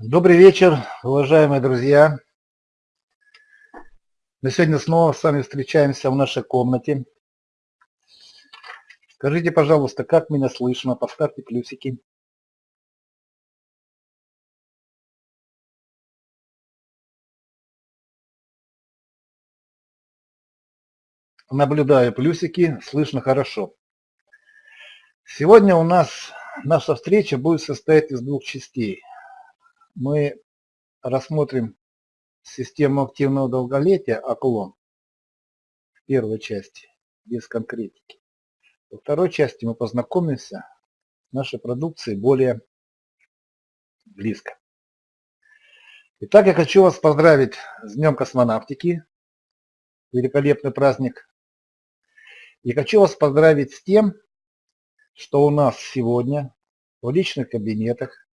Добрый вечер, уважаемые друзья. Мы сегодня снова с вами встречаемся в нашей комнате. Скажите, пожалуйста, как меня слышно? Поставьте плюсики. Наблюдаю плюсики, слышно хорошо. Сегодня у нас наша встреча будет состоять из двух частей. Мы рассмотрим систему активного долголетия ОКЛОН в первой части, без конкретики. Во второй части мы познакомимся с нашей продукцией более близко. Итак, я хочу вас поздравить с Днем космонавтики. Великолепный праздник и хочу вас поздравить с тем, что у нас сегодня в личных кабинетах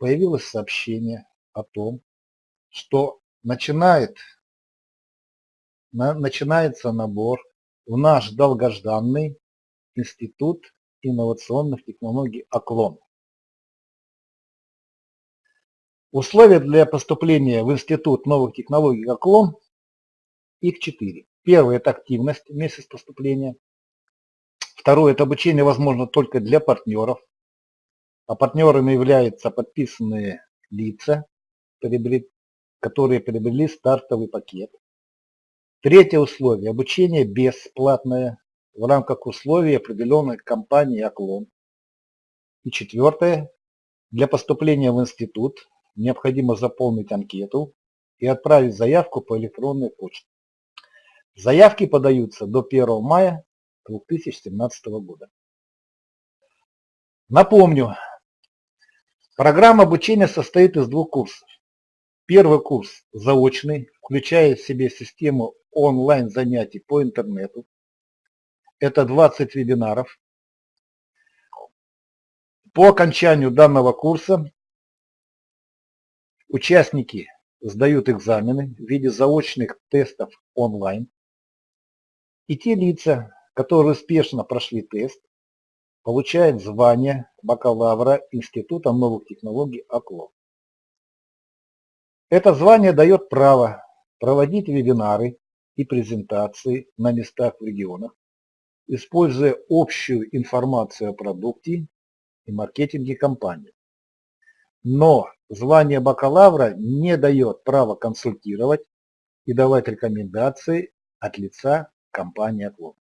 появилось сообщение о том, что начинает, на, начинается набор в наш долгожданный Институт инновационных технологий ОКЛОН. Условия для поступления в Институт новых технологий ОКЛОН, их четыре. Первое – это активность месяц поступления. Второе – это обучение возможно только для партнеров. А партнерами являются подписанные лица, которые приобрели стартовый пакет. Третье условие – обучение бесплатное в рамках условий определенной компании «Оклон». И четвертое – для поступления в институт необходимо заполнить анкету и отправить заявку по электронной почте. Заявки подаются до 1 мая 2017 года. Напомню, программа обучения состоит из двух курсов. Первый курс заочный, включая в себе систему онлайн занятий по интернету. Это 20 вебинаров. По окончанию данного курса участники сдают экзамены в виде заочных тестов онлайн. И те лица, которые успешно прошли тест, получают звание бакалавра Института новых технологий ОКЛО. Это звание дает право проводить вебинары и презентации на местах в регионах, используя общую информацию о продукте и маркетинге компании. Но звание бакалавра не дает права консультировать и давать рекомендации от лица компания Клуб.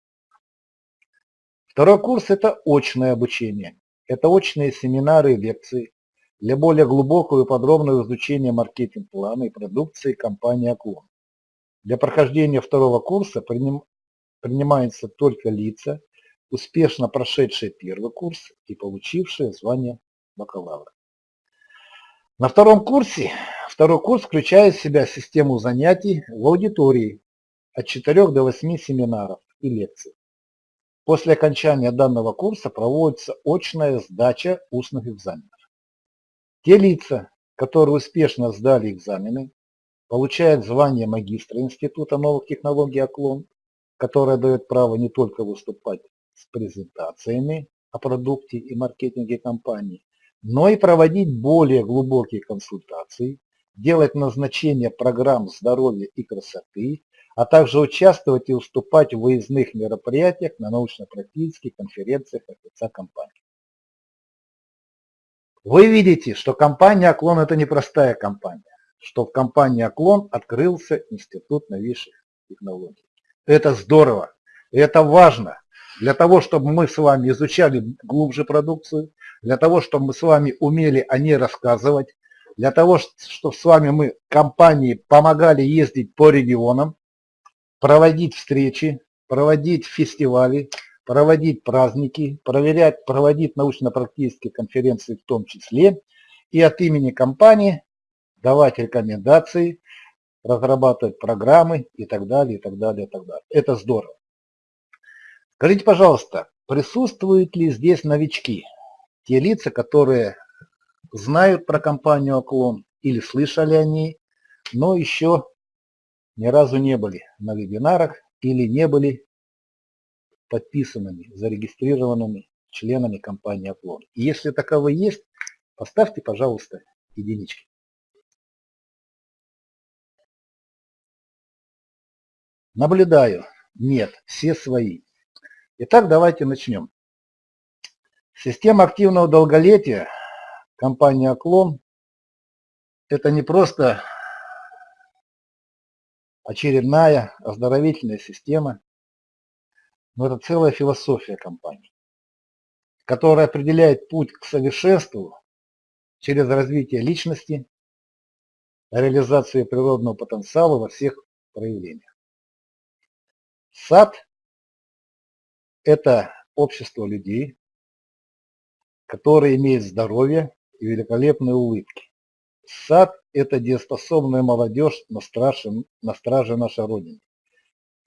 Второй курс – это очное обучение. Это очные семинары и лекции для более глубокого и подробного изучения маркетинг-плана и продукции компании Оклон. Для прохождения второго курса приним, принимаются только лица, успешно прошедшие первый курс и получившие звание бакалавра. На втором курсе, второй курс включает в себя систему занятий в аудитории, от 4 до 8 семинаров и лекций. После окончания данного курса проводится очная сдача устных экзаменов. Те лица, которые успешно сдали экзамены, получают звание магистра Института новых технологий «Оклон», которое дает право не только выступать с презентациями о продукте и маркетинге компании, но и проводить более глубокие консультации, делать назначение программ здоровья и красоты, а также участвовать и уступать в выездных мероприятиях на научно-практических конференциях от лица компании. Вы видите, что компания «Оклон» – это непростая компания, что в компании «Оклон» открылся Институт новейших технологий. Это здорово, это важно для того, чтобы мы с вами изучали глубже продукцию, для того, чтобы мы с вами умели о ней рассказывать, для того, чтобы с вами мы компании помогали ездить по регионам, проводить встречи, проводить фестивали, проводить праздники, проверять, проводить научно-практические конференции в том числе, и от имени компании давать рекомендации, разрабатывать программы и так далее, и так далее, и так далее. Это здорово. Скажите, пожалуйста, присутствуют ли здесь новички? Те лица, которые знают про компанию Оклон или слышали о ней, но еще ни разу не были на вебинарах или не были подписанными, зарегистрированными членами компании Оклон. И если таковые есть, поставьте, пожалуйста, единички. Наблюдаю. Нет, все свои. Итак, давайте начнем. Система активного долголетия компании «Оклон» – это не просто очередная оздоровительная система, но это целая философия компании, которая определяет путь к совершенству через развитие личности, реализацию природного потенциала во всех проявлениях. Сад – это общество людей, которые имеют здоровье и великолепные улыбки. Сад – это дееспособная молодежь на страже, на страже нашей Родины.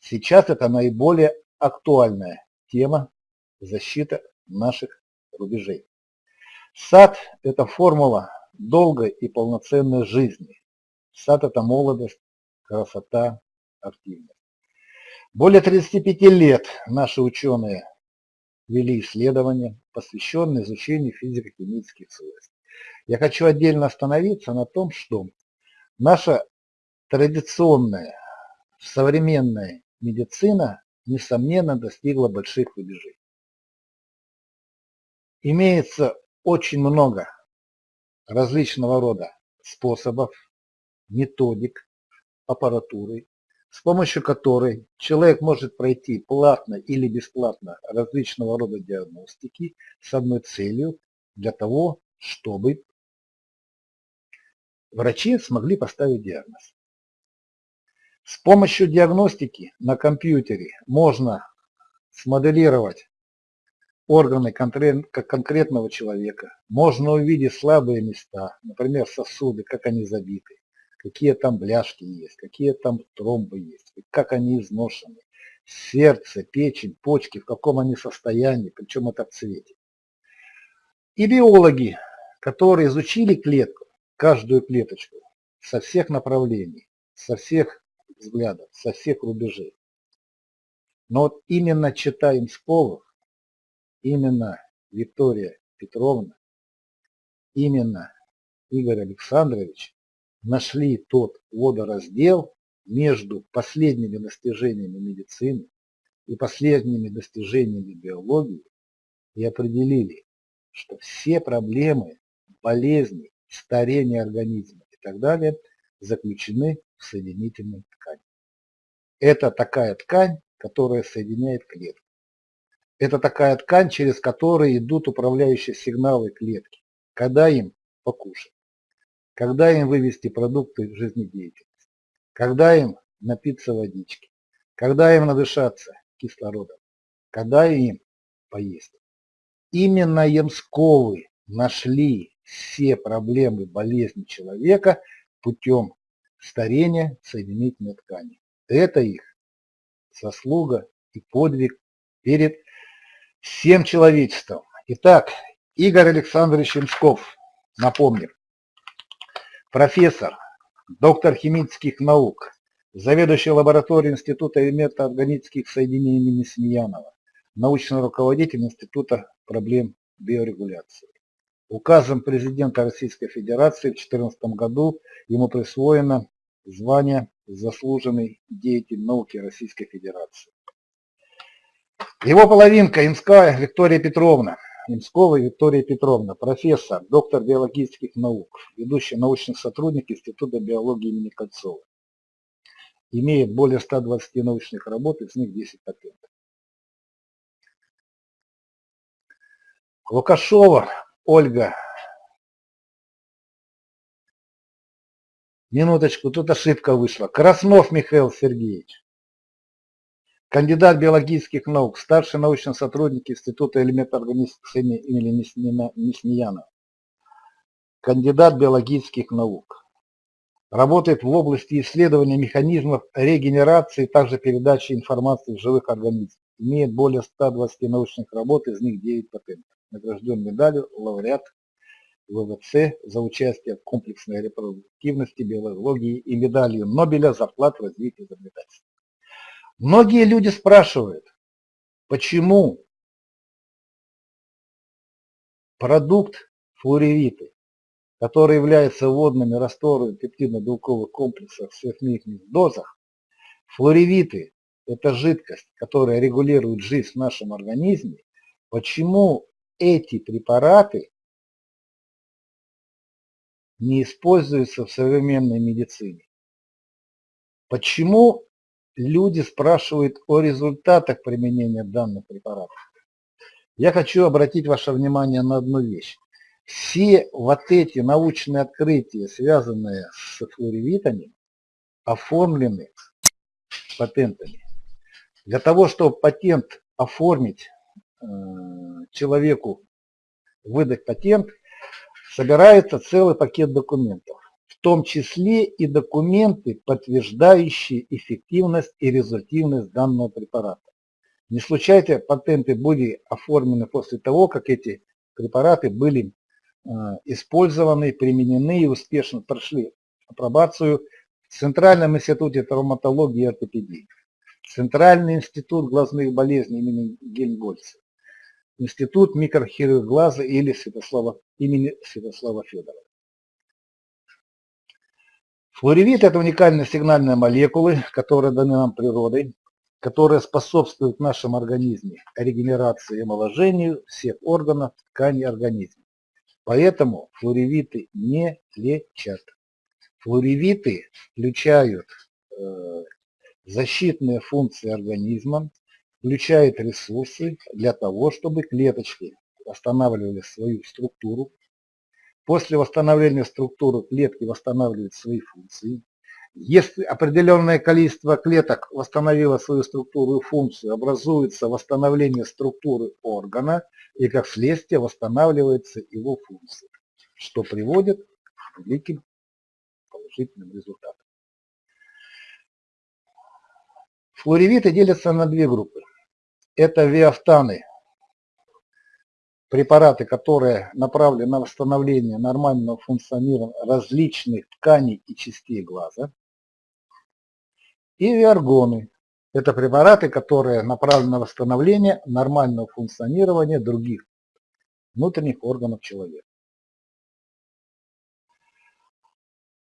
Сейчас это наиболее актуальная тема защиты наших рубежей. Сад – это формула долгой и полноценной жизни. Сад – это молодость, красота, активность. Более 35 лет наши ученые вели исследования, посвященные изучению физико-химических свойств. Я хочу отдельно остановиться на том, что наша традиционная современная медицина, несомненно, достигла больших рубежей. Имеется очень много различного рода способов, методик, аппаратуры, с помощью которой человек может пройти платно или бесплатно различного рода диагностики с одной целью для того, чтобы врачи смогли поставить диагноз. С помощью диагностики на компьютере можно смоделировать органы конкретного человека, можно увидеть слабые места, например, сосуды, как они забиты, какие там бляшки есть, какие там тромбы есть, как они изношены, сердце, печень, почки, в каком они состоянии, причем это в цвете. И биологи, которые изучили клетку, каждую клеточку, со всех направлений, со всех взглядов, со всех рубежей. Но вот именно читаем Сковов, именно Виктория Петровна, именно Игорь Александрович нашли тот водораздел между последними достижениями медицины и последними достижениями биологии и определили, что все проблемы, болезни, старения организма и так далее заключены в соединительной ткани. Это такая ткань, которая соединяет клетки. Это такая ткань, через которую идут управляющие сигналы клетки, когда им покушать когда им вывести продукты жизнедеятельности, когда им напиться водички, когда им надышаться кислородом, когда им поесть. Именно Ямсковы нашли все проблемы болезни человека путем старения соединительной ткани. Это их заслуга и подвиг перед всем человечеством. Итак, Игорь Александрович Ямсков, напомним, профессор, доктор химических наук, заведующий лабораторией Института метаорганических соединений имени Смеянова, научный руководитель Института проблем биорегуляции. Указом президента Российской Федерации в 2014 году ему присвоено звание «Заслуженный деятель науки Российской Федерации». Его половинка Инская Виктория Петровна – Немскова Виктория Петровна, профессор, доктор биологических наук, ведущий научный сотрудник Института биологии имени Кольцова. Имеет более 120 научных работ, из них 10 патентов. Лукашова Ольга. Минуточку, тут ошибка вышла. Краснов Михаил Сергеевич кандидат биологических наук, старший научный сотрудник Института элементоорганических имени Неснияна, кандидат биологических наук. Работает в области исследования механизмов регенерации, также передачи информации в живых организмах. Имеет более 120 научных работ, из них 9 патентов. Награжден медалью лауреат ВВЦ за участие в комплексной репродуктивности биологии и медалью Нобеля за вклад в развитие изобретательства. Многие люди спрашивают, почему продукт флоревиты которые являются водными растворами пептидно-белковых комплексов в сверхмикных дозах, флоревиты – это жидкость, которая регулирует жизнь в нашем организме, почему эти препараты не используются в современной медицине? Почему люди спрашивают о результатах применения данных препаратов? Я хочу обратить ваше внимание на одну вещь. Все вот эти научные открытия, связанные с флоревитами, оформлены патентами. Для того, чтобы патент оформить человеку, выдать патент, собирается целый пакет документов, в том числе и документы, подтверждающие эффективность и результативность данного препарата. Не случайно патенты были оформлены после того, как эти препараты были э, использованы, применены и успешно прошли апробацию в Центральном институте травматологии и ортопедии, Центральный институт глазных болезней имени Гельмгольца, Институт микрохирургии глаза или Святослава, имени Святослава Федорова. Флоревит – это уникальные сигнальные молекулы, которые даны нам природой, которые способствуют в нашем организме регенерации и омоложению всех органов, тканей организма. Поэтому флоревиты не лечат. Флоревиты включают э, защитные функции организма, включают ресурсы для того, чтобы клеточки восстанавливали свою структуру. После восстановления структуры клетки восстанавливают свои функции. Если определенное количество клеток восстановило свою структуру и функцию, образуется восстановление структуры органа и как следствие восстанавливается его функция, что приводит к великим положительным результатам. Флоревиты делятся на две группы. Это виафтаны, препараты, которые направлены на восстановление нормального функционирования различных тканей и частей глаза – и виаргоны. Это препараты, которые направлены на восстановление нормального функционирования других внутренних органов человека.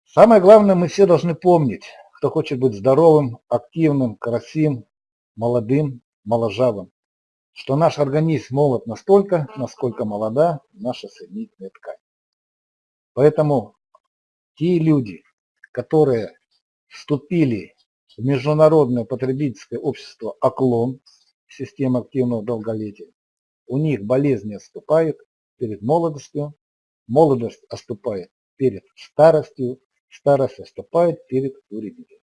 Самое главное, мы все должны помнить, кто хочет быть здоровым, активным, красивым, молодым, моложавым, что наш организм молод настолько, насколько молода наша соединительная ткань. Поэтому те люди, которые вступили в Международное потребительское общество «Оклон», система активного долголетия, у них болезни отступают перед молодостью, молодость отступает перед старостью, старость отступает перед уребием.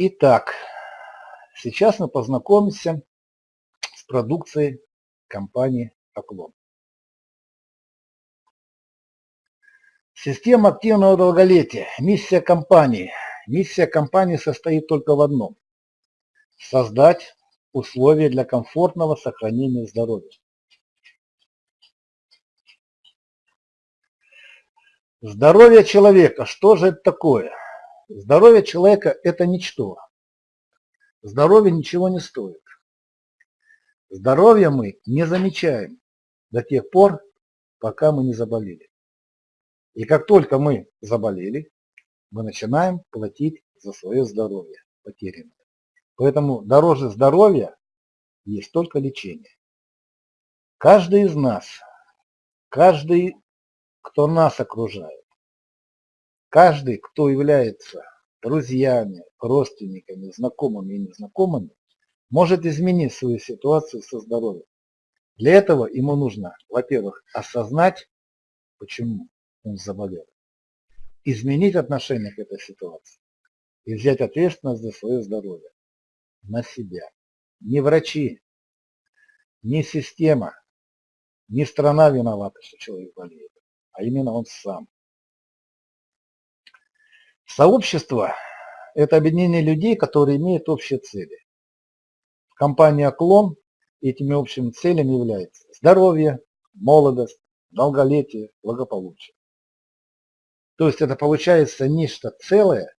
Итак, сейчас мы познакомимся с продукцией компании «Оклон». Система активного долголетия. Миссия компании. Миссия компании состоит только в одном – создать условия для комфортного сохранения здоровья. Здоровье человека. Что же это такое? Здоровье человека – это ничто. Здоровье ничего не стоит. Здоровья мы не замечаем до тех пор, пока мы не заболели. И как только мы заболели, мы начинаем платить за свое здоровье потерянное. Поэтому дороже здоровья есть только лечение. Каждый из нас, каждый, кто нас окружает, каждый, кто является друзьями, родственниками, знакомыми и незнакомыми, может изменить свою ситуацию со здоровьем. Для этого ему нужно, во-первых, осознать, почему он заболел, изменить отношение к этой ситуации и взять ответственность за свое здоровье на себя. Не врачи, не система, не страна виновата, что человек болеет, а именно он сам. Сообщество – это объединение людей, которые имеют общие цели. Компания «Клон» этими общими целями является здоровье, молодость, долголетие, благополучие. То есть это получается нечто целое,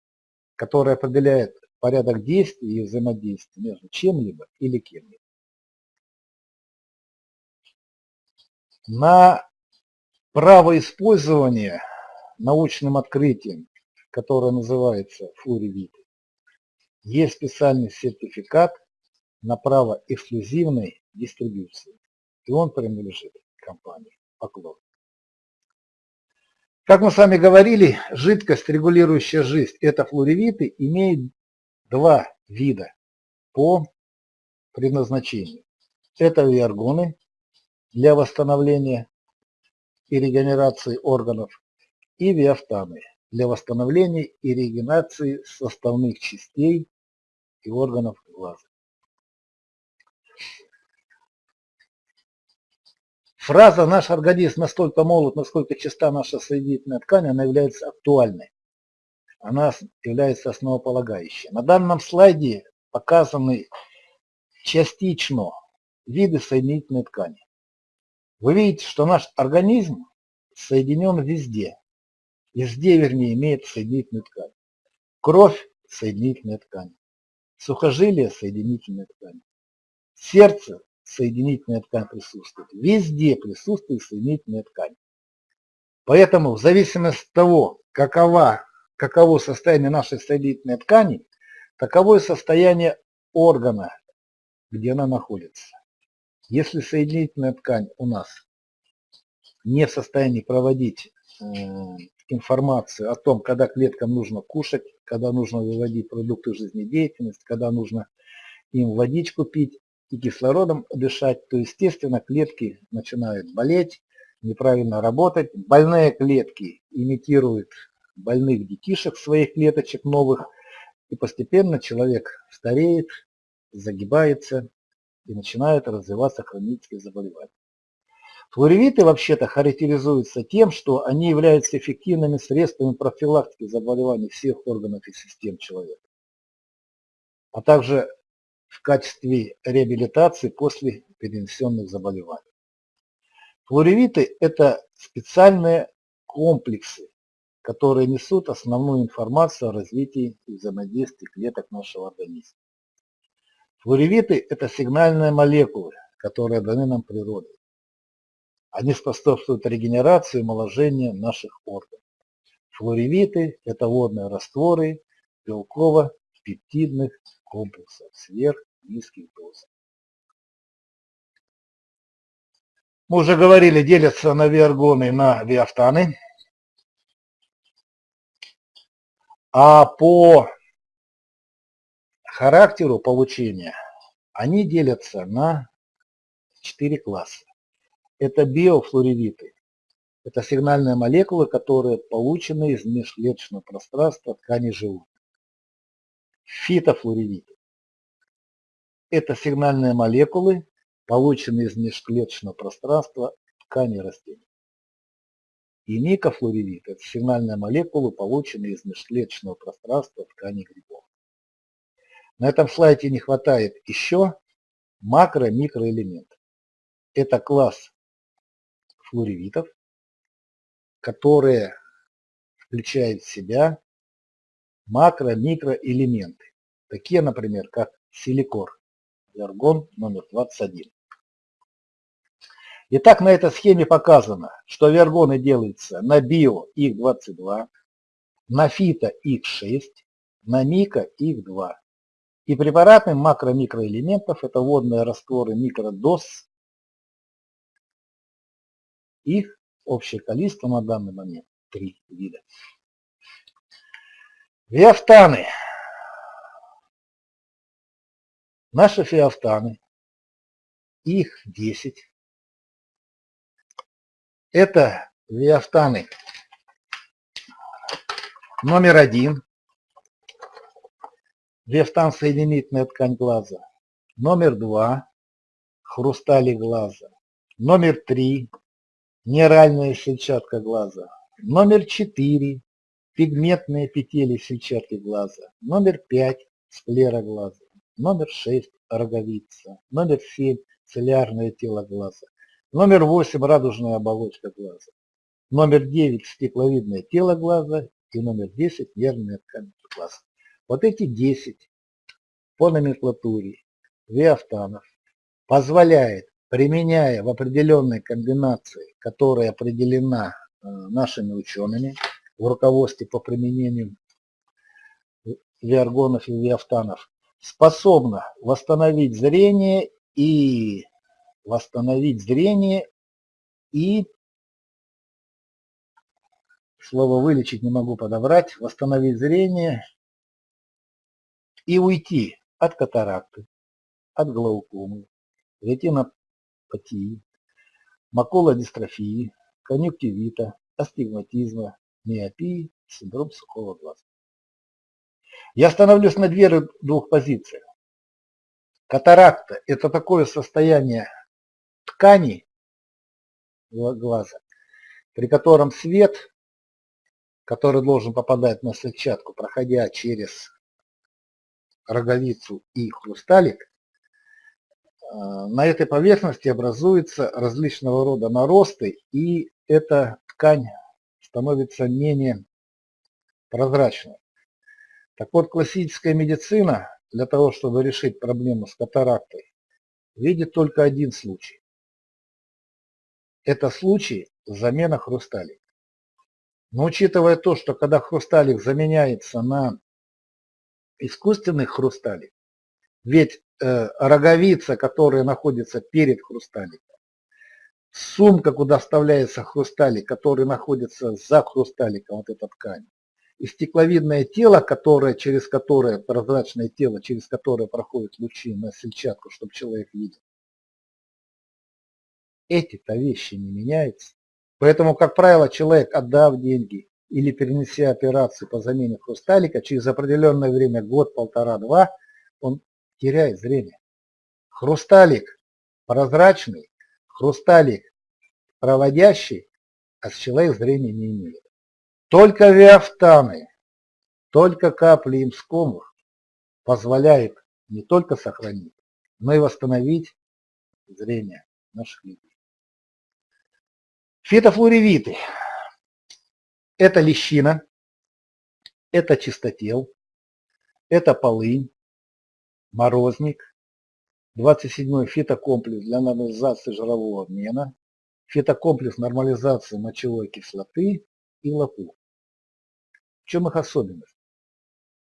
которое определяет порядок действий и взаимодействия между чем-либо или кем-либо. На право использования научным открытием, которое называется флоревит, есть специальный сертификат на право эксклюзивной дистрибьюции, и он принадлежит компании Поклон. Как мы с вами говорили, жидкость, регулирующая жизнь, это флоревиты, имеет два вида по предназначению. Это виаргоны для восстановления и регенерации органов и виафтаны для восстановления и регенерации составных частей и органов глаза. Фраза «наш организм настолько молод, насколько чиста наша соединительная ткань», она является актуальной. Она является основополагающей. На данном слайде показаны частично виды соединительной ткани. Вы видите, что наш организм соединен везде. Везде, вернее, имеет соединительную ткань. Кровь – соединительная ткань. Сухожилие – соединительная ткань. Сердце – соединительная ткань присутствует. Везде присутствует соединительная ткань. Поэтому в зависимости от того, какова, каково состояние нашей соединительной ткани, таково и состояние органа, где она находится. Если соединительная ткань у нас не в состоянии проводить э, информацию о том, когда клеткам нужно кушать, когда нужно выводить продукты жизнедеятельности, когда нужно им водичку пить и кислородом дышать, то естественно клетки начинают болеть, неправильно работать. Больные клетки имитируют больных детишек своих клеточек новых, и постепенно человек стареет, загибается, и начинают развиваться хронические заболевания. Флоревиты вообще-то характеризуются тем, что они являются эффективными средствами профилактики заболеваний всех органов и систем человека, а также в качестве реабилитации после перенесенных заболеваний. Флоревиты – это специальные комплексы, которые несут основную информацию о развитии и взаимодействии клеток нашего организма. Флоревиты – это сигнальные молекулы, которые даны нам природой. Они способствуют регенерации и омоложению наших органов. Флоревиты – это водные растворы белково-пептидных комплексов сверх-низких доз. Мы уже говорили, делятся на виаргоны на виафтаны. А по характеру получения они делятся на четыре класса. Это биофлоревиты. Это сигнальные молекулы, которые получены из межклеточного пространства ткани животных. Фитофлоревиты. Это сигнальные молекулы, полученные из межклеточного пространства ткани растений. И микофлоревиты – это сигнальные молекулы, полученные из межклеточного пространства ткани грибов. На этом слайде не хватает еще макро-микроэлемент. Это класс флоревитов, которые включают в себя макро-микроэлементы, такие, например, как силикор, аргон номер 21. Итак, на этой схеме показано, что вергоны делаются на био их 22, на фито их 6, на мика их 2. И препараты макро-микроэлементов – это водные растворы микродоз. Их общее количество на данный момент – три вида. Виафтаны. Наши фиафтаны, их 10. Это виафтаны номер один. Вефтан соединительная ткань глаза. Номер два – хрустали глаза. Номер три – нейральная сетчатка глаза. Номер четыре – пигментные петели сетчатки глаза. Номер пять – склера глаза. Номер шесть – роговица. Номер семь – целлярное тело глаза. Номер восемь – радужная оболочка глаза. Номер девять – стекловидное тело глаза. И номер десять – нервная ткань глаза. Вот эти 10 по номенклатуре виафтанов позволяет, применяя в определенной комбинации, которая определена э, нашими учеными в руководстве по применению виаргонов и виафтанов, способна восстановить зрение и восстановить зрение и слово вылечить не могу подобрать, восстановить зрение и уйти от катаракты, от глаукомы, ретинопатии, макулодистрофии, конъюнктивита, астигматизма, миопии, синдром сухого глаза. Я остановлюсь на двух позициях. Катаракта – это такое состояние ткани глаза, при котором свет, который должен попадать на сетчатку, проходя через роговицу и хрусталик, на этой поверхности образуются различного рода наросты, и эта ткань становится менее прозрачной. Так вот, классическая медицина для того, чтобы решить проблему с катарактой, видит только один случай. Это случай замена хрусталика. Но учитывая то, что когда хрусталик заменяется на искусственный хрусталик, ведь э, роговица, которая находится перед хрусталиком, сумка, куда вставляется хрусталик, который находится за хрусталиком, вот эта ткань, и стекловидное тело, которое, через которое, прозрачное тело, через которое проходят лучи на сетчатку, чтобы человек видел. Эти-то вещи не меняются. Поэтому, как правило, человек, отдав деньги или перенеся операцию по замене хрусталика, через определенное время, год, полтора, два, он теряет зрение. Хрусталик прозрачный, хрусталик проводящий, а человек зрения не имеет. Только виафтаны, только капли имскомов позволяют не только сохранить, но и восстановить зрение наших людей. Фитофлоревиты – это лещина, это чистотел, это полынь, морозник, 27-й фитокомплекс для нормализации жирового обмена, фитокомплекс нормализации мочевой кислоты и лопух. В чем их особенность?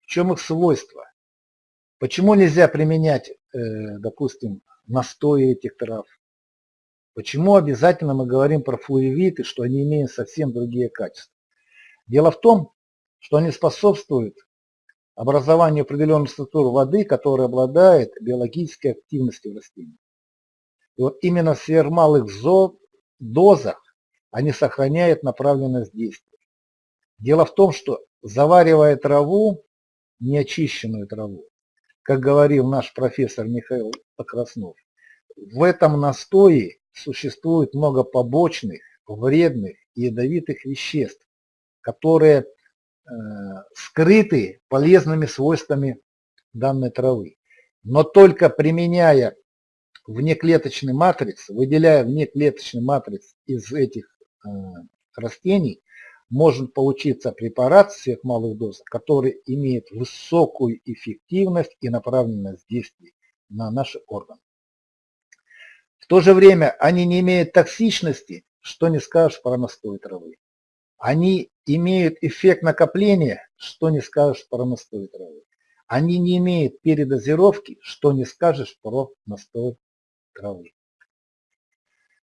В чем их свойства? Почему нельзя применять, э, допустим, настои этих трав? Почему обязательно мы говорим про флуевиты, что они имеют совсем другие качества? Дело в том, что они способствуют образованию определенной структуры воды, которая обладает биологической активностью в растении. И вот именно в сверхмалых дозах они сохраняют направленность действия. Дело в том, что заваривая траву, неочищенную траву, как говорил наш профессор Михаил Покраснов, в этом настое существует много побочных, вредных и ядовитых веществ, которые скрыты полезными свойствами данной травы. Но только применяя внеклеточный матриц, выделяя внеклеточный матриц из этих э, растений, может получиться препарат в сверхмалых дозах, который имеет высокую эффективность и направленность действий на наши органы. В то же время они не имеют токсичности, что не скажешь про настой травы. Они имеют эффект накопления, что не скажешь про настой травы. Они не имеют передозировки, что не скажешь про настой травы.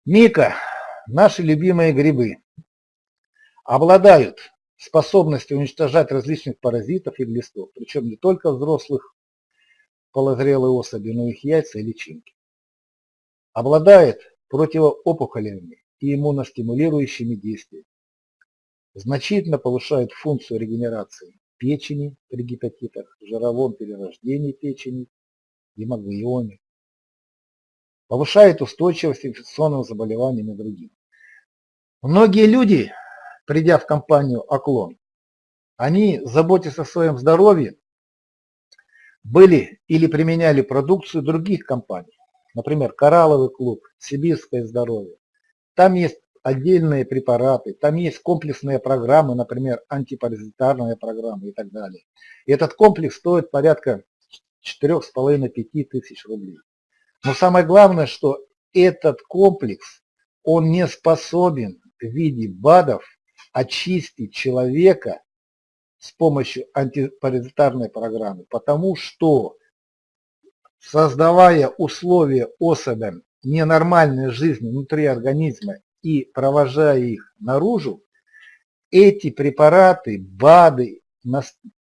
Мика, наши любимые грибы обладают способностью уничтожать различных паразитов и глистов, причем не только взрослых полозрелые особи, но и их яйца и личинки. Обладает противоопухолевыми и иммуностимулирующими действиями. Значительно повышает функцию регенерации печени при гепатитах, жировом перерождении печени, гемоглиоме. Повышает устойчивость к инфекционным заболеваниям и другим. Многие люди придя в компанию «Оклон», они, заботясь о своем здоровье, были или применяли продукцию других компаний. Например, «Коралловый клуб», «Сибирское здоровье». Там есть отдельные препараты, там есть комплексные программы, например, антипаразитарная программа и так далее. И этот комплекс стоит порядка 4,5-5 тысяч рублей. Но самое главное, что этот комплекс, он не способен в виде БАДов очистить человека с помощью антипаразитарной программы, потому что создавая условия особям ненормальной жизни внутри организма и провожая их наружу, эти препараты, БАДы,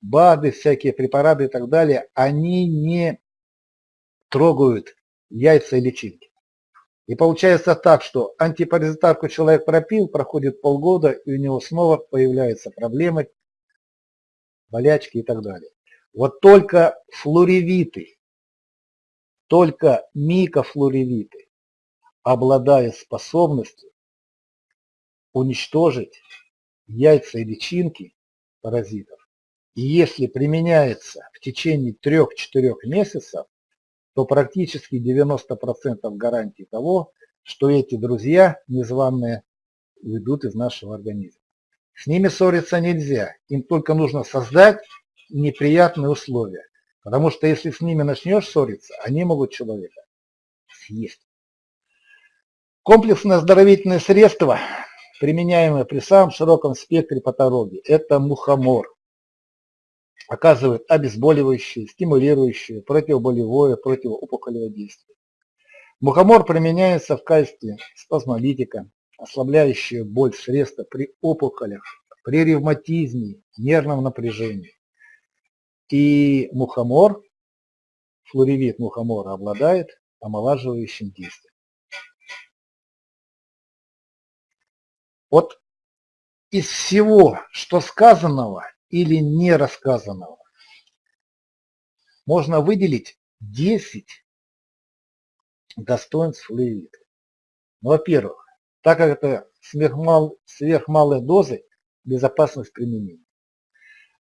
БАДы, всякие препараты и так далее, они не трогают яйца и личинки. И получается так, что антипаразитарку человек пропил, проходит полгода, и у него снова появляются проблемы, болячки и так далее. Вот только флоревиты, только микофлоревиты, обладая способностью уничтожить яйца и личинки паразитов, и если применяется в течение 3-4 месяцев, то практически 90% гарантии того, что эти друзья незваные уйдут из нашего организма. С ними ссориться нельзя, им только нужно создать неприятные условия. Потому что если с ними начнешь ссориться, они могут человека съесть. Комплексное оздоровительное средство, применяемое при самом широком спектре патологий, это мухомор оказывает обезболивающее, стимулирующее, противоболевое, противоопухолевое действие. Мухомор применяется в качестве спазмолитика, ослабляющее боль средства при опухолях, при ревматизме, нервном напряжении. И мухомор, флоревит мухомора обладает омолаживающим действием. Вот из всего, что сказанного, или не рассказанного. Можно выделить 10 достоинств флуевита. Ну, во-первых, так как это сверхмал, сверхмалые дозы, безопасность применения.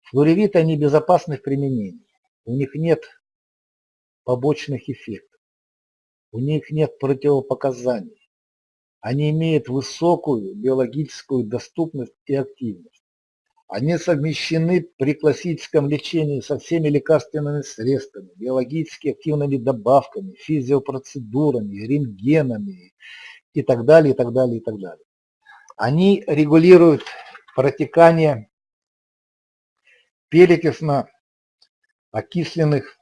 Флоревиты, они безопасны в применении. У них нет побочных эффектов. У них нет противопоказаний. Они имеют высокую биологическую доступность и активность. Они совмещены при классическом лечении со всеми лекарственными средствами, биологически активными добавками, физиопроцедурами, рентгенами и так далее, и так далее, и так далее. Они регулируют протекание перекисно окисленных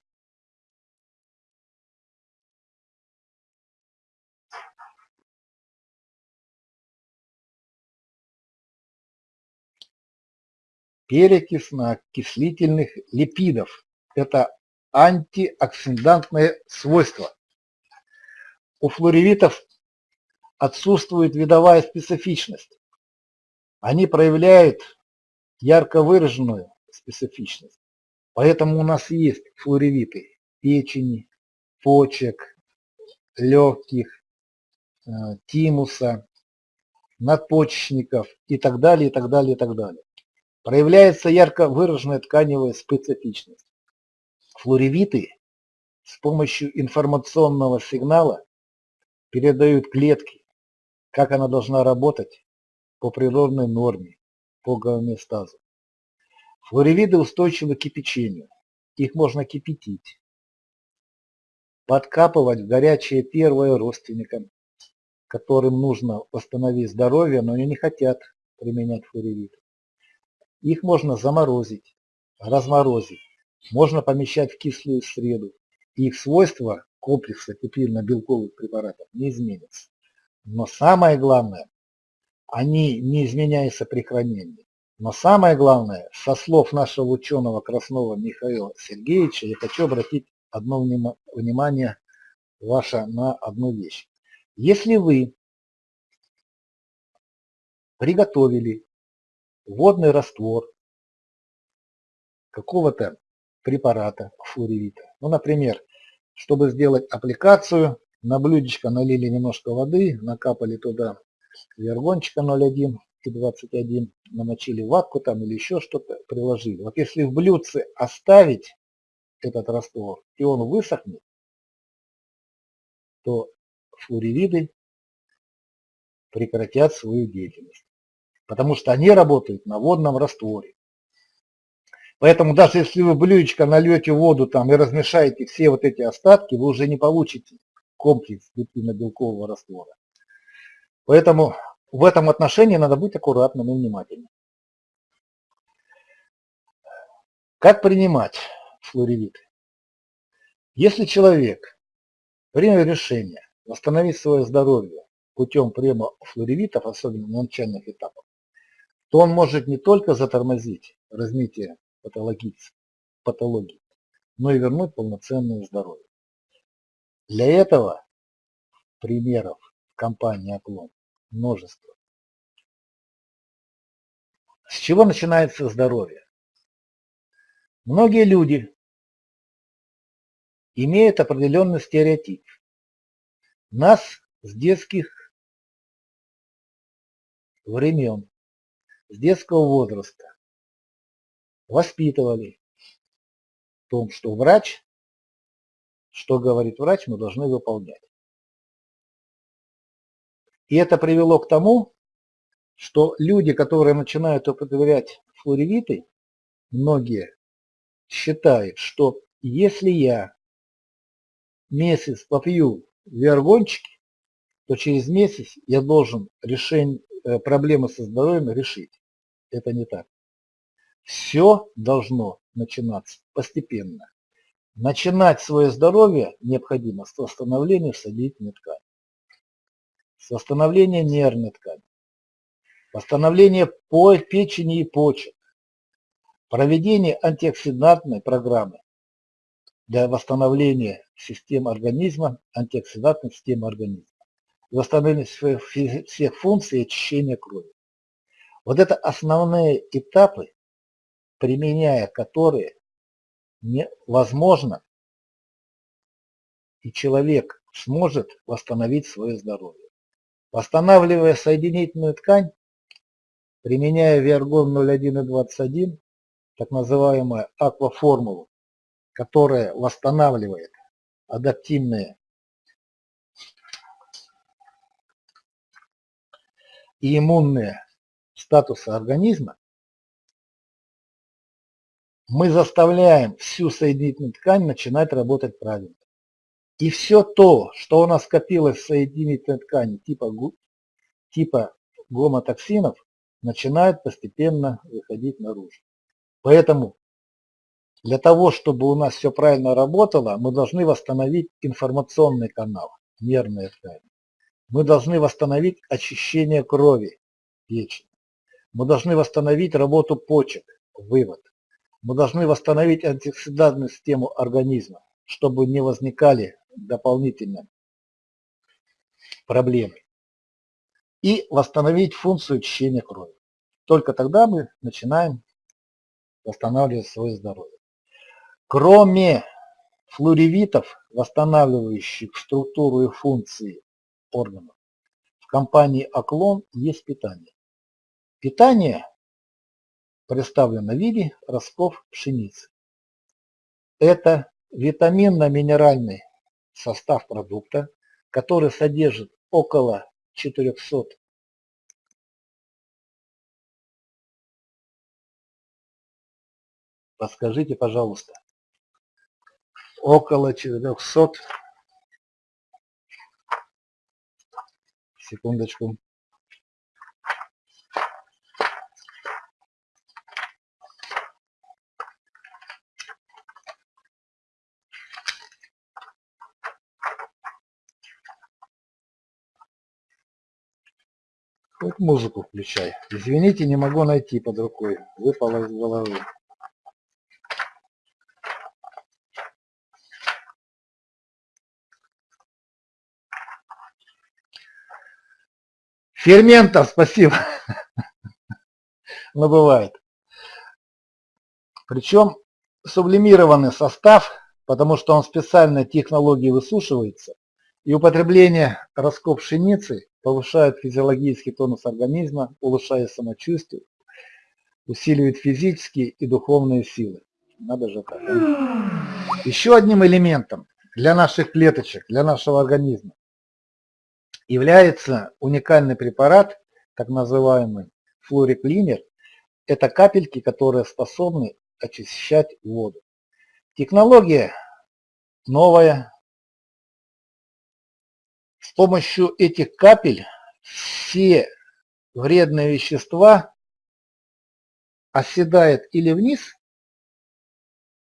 перекисно-окислительных липидов. Это антиоксидантное свойство. У флоревитов отсутствует видовая специфичность. Они проявляют ярко выраженную специфичность. Поэтому у нас есть флоревиты печени, почек, легких, э, тимуса, надпочечников и так далее, и так далее, и так далее проявляется ярко выраженная тканевая специфичность. Флоревиты с помощью информационного сигнала передают клетке, как она должна работать по природной норме, по гомеостазу. Флоревиды устойчивы к кипячению. Их можно кипятить, подкапывать в горячее первое родственникам, которым нужно восстановить здоровье, но они не хотят применять флоревиты. Их можно заморозить, разморозить, можно помещать в кислую среду. их свойства комплекса пепельно-белковых препаратов не изменятся. Но самое главное, они не изменяются при хранении. Но самое главное, со слов нашего ученого Краснова Михаила Сергеевича, я хочу обратить одно внимание ваше на одну вещь. Если вы приготовили водный раствор какого-то препарата флоревита. Ну, например, чтобы сделать аппликацию, на блюдечко налили немножко воды, накапали туда вергончика 0,1 и 21, намочили ватку там или еще что-то, приложили. Вот если в блюдце оставить этот раствор, и он высохнет, то флоревиды прекратят свою деятельность потому что они работают на водном растворе. Поэтому даже если вы блюдечко нальете воду там и размешаете все вот эти остатки, вы уже не получите комплекс белкового раствора. Поэтому в этом отношении надо быть аккуратным и внимательным. Как принимать флоревиты? Если человек принял решение восстановить свое здоровье путем приема флоревитов, особенно на начальных этапах, то он может не только затормозить развитие патологии, но и вернуть полноценное здоровье. Для этого примеров в компании «Оклон» множество. С чего начинается здоровье? Многие люди имеют определенный стереотип. Нас с детских времен, с детского возраста воспитывали в том, что врач, что говорит врач, мы должны выполнять. И это привело к тому, что люди, которые начинают употреблять флоревиты, многие считают, что если я месяц попью виаргончики, то через месяц я должен решение, проблемы со здоровьем решить. Это не так. Все должно начинаться постепенно. Начинать свое здоровье необходимо с восстановления соединительной ткани, с восстановления нервной ткани, восстановления печени и почек, проведение антиоксидантной программы для восстановления системы организма, антиоксидантной системы организма, восстановление всех функций очищения крови. Вот это основные этапы, применяя которые невозможно, и человек сможет восстановить свое здоровье. Восстанавливая соединительную ткань, применяя Виаргон 01 и 21, так называемую акваформулу, которая восстанавливает адаптивные и иммунные статусы организма, мы заставляем всю соединительную ткань начинать работать правильно. И все то, что у нас скопилось в соединительной ткани типа, типа гомотоксинов, начинает постепенно выходить наружу. Поэтому для того, чтобы у нас все правильно работало, мы должны восстановить информационный канал, нервные ткани. Мы должны восстановить очищение крови, печени. Мы должны восстановить работу почек, вывод. Мы должны восстановить антиоксидантную систему организма, чтобы не возникали дополнительно проблемы. И восстановить функцию очищения крови. Только тогда мы начинаем восстанавливать свое здоровье. Кроме флоревитов, восстанавливающих структуру и функции органов, в компании Оклон есть питание. Питание представлено в виде ростков пшеницы. Это витаминно-минеральный состав продукта, который содержит около 400 Подскажите, пожалуйста, около 400 секундочку Хоть музыку включай. Извините, не могу найти под рукой. Выпало из головы. Ферментов, спасибо. Но бывает. Причем сублимированный состав, потому что он специальной технологией высушивается, и употребление раскоп пшеницы повышает физиологический тонус организма, улучшает самочувствие, усиливает физические и духовные силы. Надо же так. Да? Еще одним элементом для наших клеточек, для нашего организма является уникальный препарат, так называемый флориклинер. Это капельки, которые способны очищать воду. Технология новая. С помощью этих капель все вредные вещества оседают или вниз,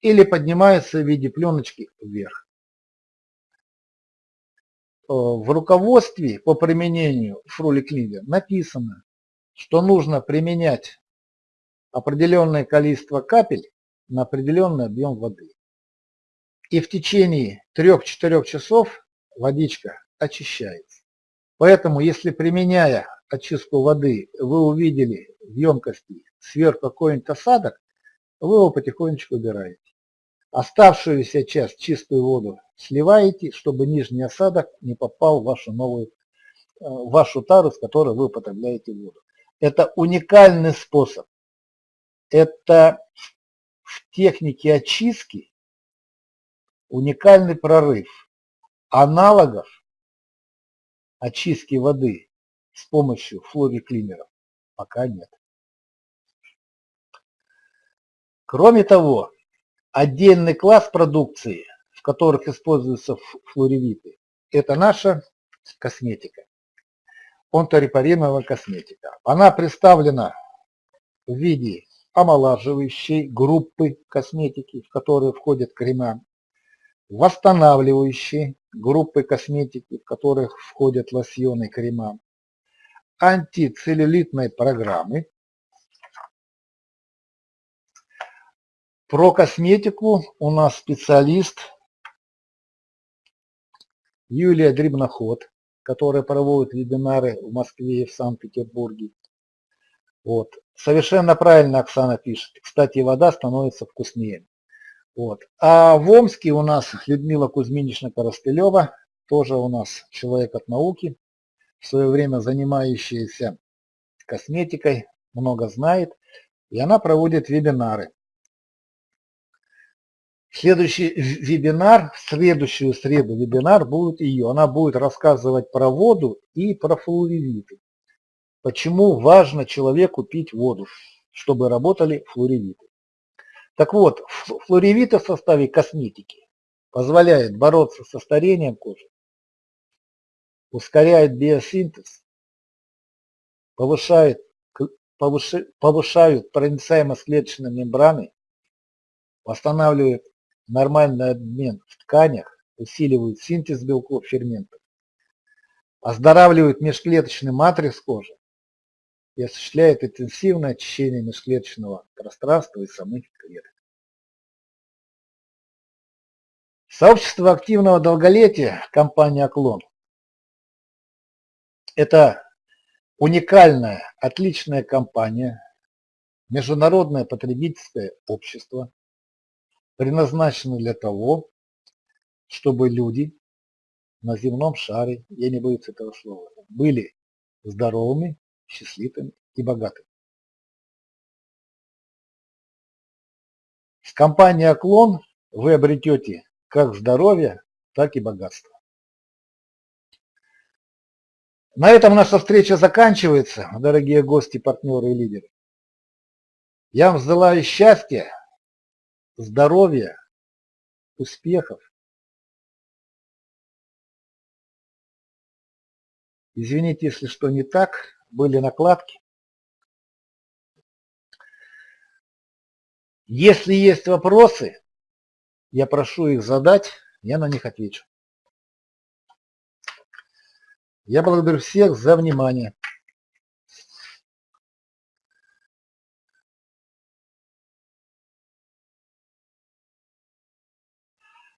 или поднимаются в виде пленочки вверх. Э, в руководстве по применению фруликлинер написано, что нужно применять определенное количество капель на определенный объем воды. И в течение 3-4 часов водичка очищается. Поэтому, если применяя очистку воды, вы увидели в емкости сверху какой-нибудь осадок, вы его потихонечку убираете. Оставшуюся часть чистую воду сливаете, чтобы нижний осадок не попал в вашу новую, э, в вашу тару, с которой вы употребляете воду. Это уникальный способ. Это в технике очистки уникальный прорыв. Аналогов очистки воды с помощью флориклинеров пока нет. Кроме того, отдельный класс продукции, в которых используются флоревиты, это наша косметика. Онторепариновая косметика. Она представлена в виде омолаживающей группы косметики, в которые входят крема, восстанавливающей группы косметики, в которых входят лосьоны, крема, антицеллюлитной программы. Про косметику у нас специалист Юлия Дребноход, которая проводит вебинары в Москве и в Санкт-Петербурге. Вот. Совершенно правильно Оксана пишет. Кстати, вода становится вкуснее. Вот. А в Омске у нас Людмила Кузьминична Коростылева, тоже у нас человек от науки, в свое время занимающаяся косметикой, много знает, и она проводит вебинары. Следующий вебинар, в следующую среду вебинар будет ее. Она будет рассказывать про воду и про флуоревиты. Почему важно человеку пить воду, чтобы работали флуоревиты. Так вот, флоревиты в составе косметики позволяет бороться со старением кожи, ускоряет биосинтез, повышает, повышают проницаемость клеточной мембраны, восстанавливает нормальный обмен в тканях, усиливают синтез белков, ферментов, оздоравливают межклеточный матрикс кожи и осуществляет интенсивное очищение межклеточного пространства и самих клеток. Сообщество активного долголетия компания «Оклон» – это уникальная, отличная компания, международное потребительское общество, предназначенное для того, чтобы люди на земном шаре, я не боюсь этого слова, были здоровыми, счастливыми и богатыми. С компанией «Оклон» вы обретете как здоровье, так и богатство. На этом наша встреча заканчивается, дорогие гости, партнеры и лидеры. Я вам желаю счастья, здоровья, успехов. Извините, если что не так, были накладки. Если есть вопросы, я прошу их задать, я на них отвечу. Я благодарю всех за внимание.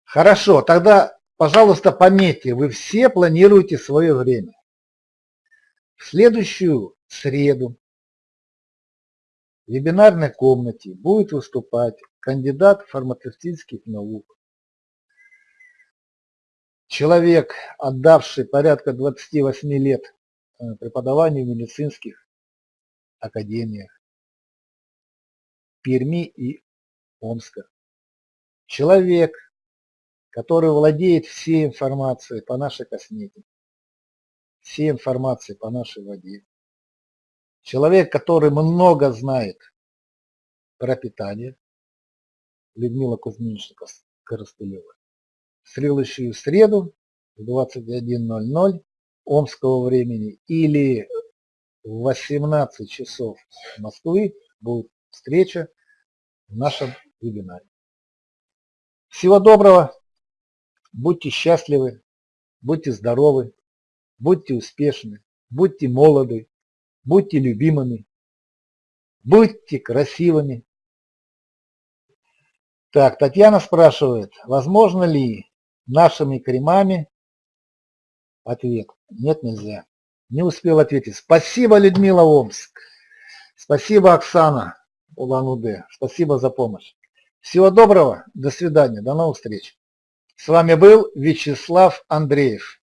Хорошо, тогда, пожалуйста, пометьте, вы все планируете свое время. В следующую среду в вебинарной комнате будет выступать кандидат фармацевтических наук, человек, отдавший порядка 28 лет э, преподаванию в медицинских академиях Перми и Омска. Человек, который владеет всей информацией по нашей косметике, всей информацией по нашей воде. Человек, который много знает про питание, Людмила Кузьминична Коростылева. В следующую среду в 21.00 омского времени или в 18 часов Москвы будет встреча в нашем вебинаре. Всего доброго, будьте счастливы, будьте здоровы, будьте успешны, будьте молоды, будьте любимыми, будьте красивыми. Так, Татьяна спрашивает, возможно ли нашими кремами ответ? Нет, нельзя. Не успел ответить. Спасибо, Людмила Омск. Спасибо, Оксана Улан-Удэ. Спасибо за помощь. Всего доброго. До свидания. До новых встреч. С вами был Вячеслав Андреев.